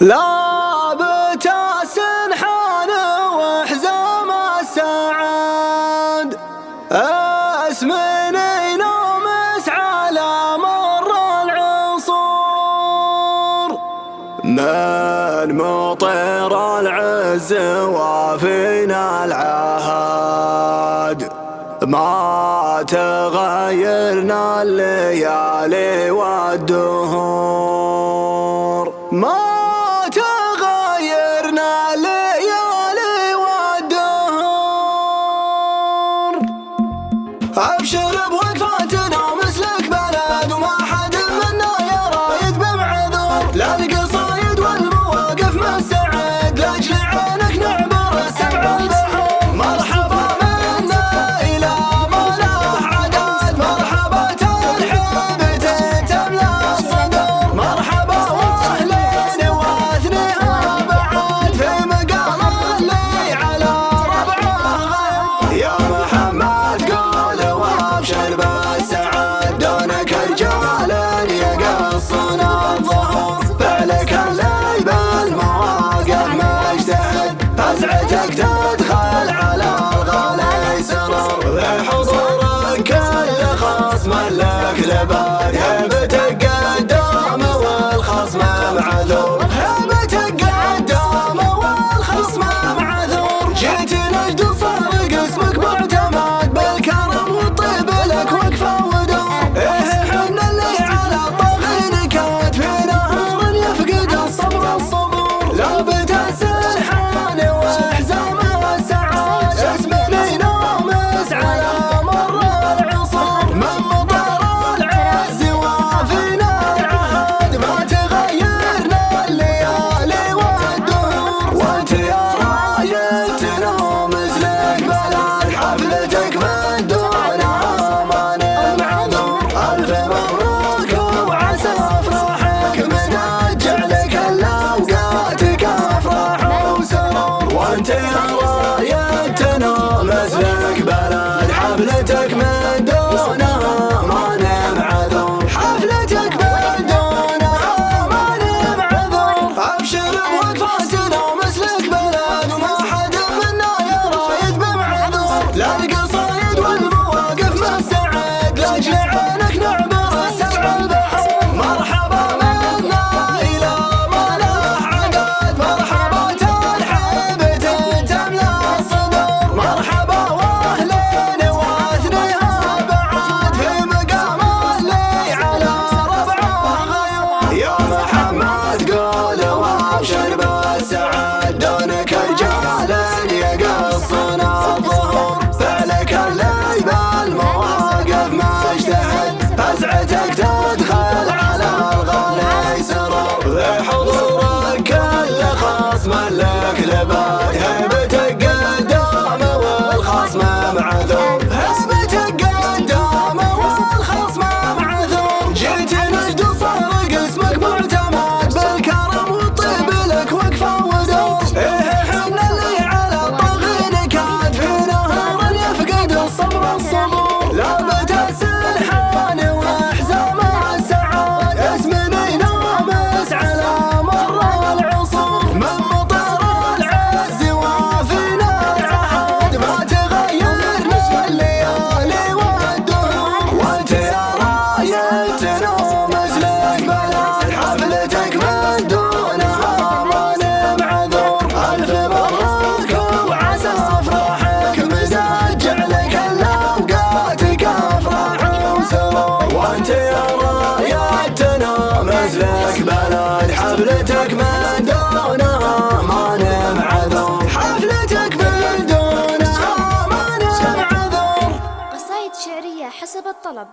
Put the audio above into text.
لا بتاس حان وحزام السعد أسمني نومس على مر العصور. من مطير العز وفينا العهد. ما تغيرنا الليالي والدهور. ما I'm sure I'm one. I'll так. حفلتك من دونها ما نم حفلتك من دونها ما نم قصايد شعرية حسب الطلب.